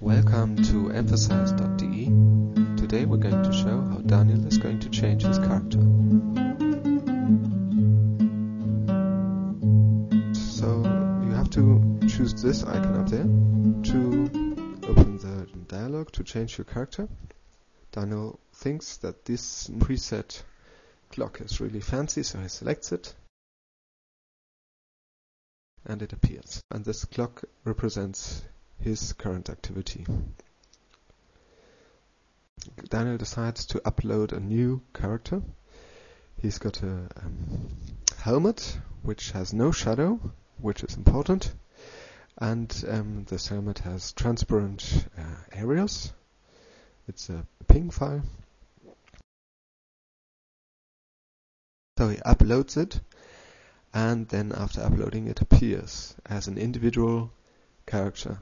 Welcome to emphasize.de. Today we're going to show how Daniel is going to change his character. So you have to choose this icon up there to open the dialog to change your character. Daniel thinks that this preset clock is really fancy, so he selects it and it appears. And this clock represents his current activity. Daniel decides to upload a new character. He's got a um, helmet which has no shadow, which is important, and um, this helmet has transparent uh, areas. It's a ping file. So he uploads it, and then after uploading it appears as an individual character.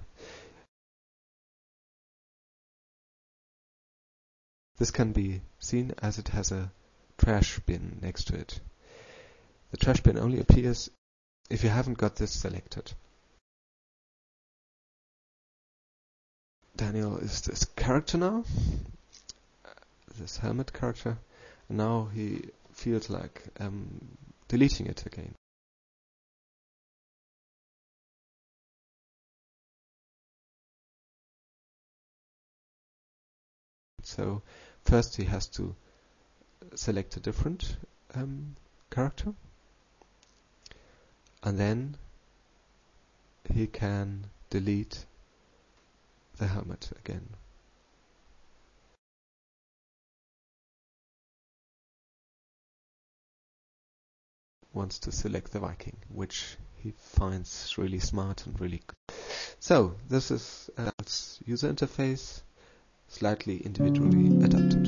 This can be seen as it has a trash bin next to it. The trash bin only appears if you haven't got this selected. Daniel is this character now, this helmet character, and now he feels like um, deleting it again. So first he has to select a different um, character and then he can delete the helmet again. Wants to select the Viking, which he finds really smart and really good. So this is uh, user interface slightly individually adapted.